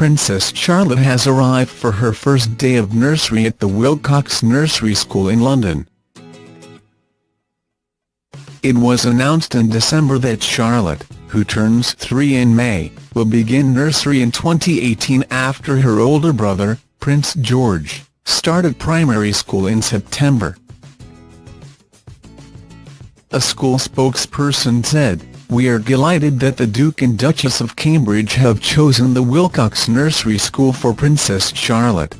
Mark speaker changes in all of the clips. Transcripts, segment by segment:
Speaker 1: Princess Charlotte has arrived for her first day of nursery at the Willcocks Nursery School in London. It was announced in December that Charlotte, who turns three in May, will begin nursery in 2018 after her older brother, Prince George, started primary school in September. A school spokesperson said, We are delighted that the Duke and Duchess of Cambridge have chosen the Willcocks Nursery School for Princess Charlotte.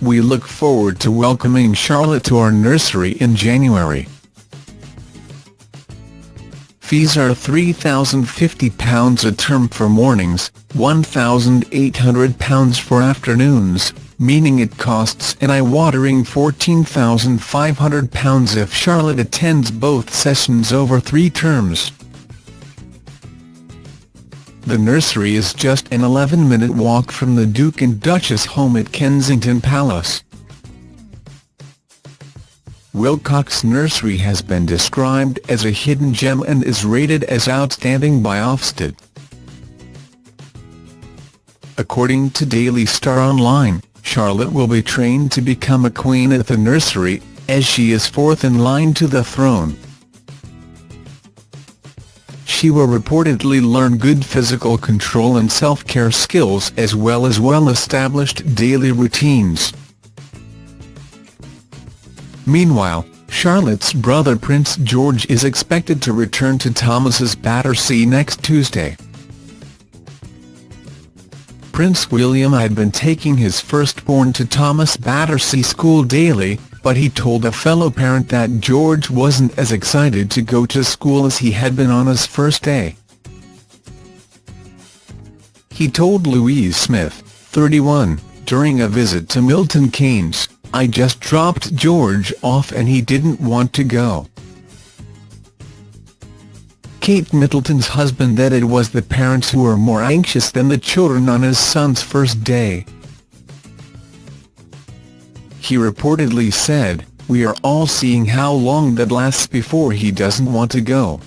Speaker 1: We look forward to welcoming Charlotte to our nursery in January. Fees are £3,050 a term for mornings, £1,800 for afternoons, meaning it costs an eye-watering £14,500 if Charlotte attends both sessions over three terms. The nursery is just an 11-minute walk from the Duke and Duchess home at Kensington Palace. Willcocks Nursery has been described as a hidden gem and is rated as outstanding by Ofsted. According to Daily Star Online, Charlotte will be trained to become a queen at the nursery, as she is fourth in line to the throne she will reportedly learn good physical control and self-care skills as well as well-established daily routines. Meanwhile, Charlotte's brother Prince George is expected to return to Thomas's Battersea next Tuesday. Prince William had been taking his firstborn to Thomas Battersea School daily, but he told a fellow parent that George wasn't as excited to go to school as he had been on his first day. He told Louise Smith, 31, during a visit to Milton Keynes, I just dropped George off and he didn't want to go. Kate Middleton's husband that it was the parents who were more anxious than the children on his son's first day. He reportedly said, we are all seeing how long that lasts before he doesn't want to go.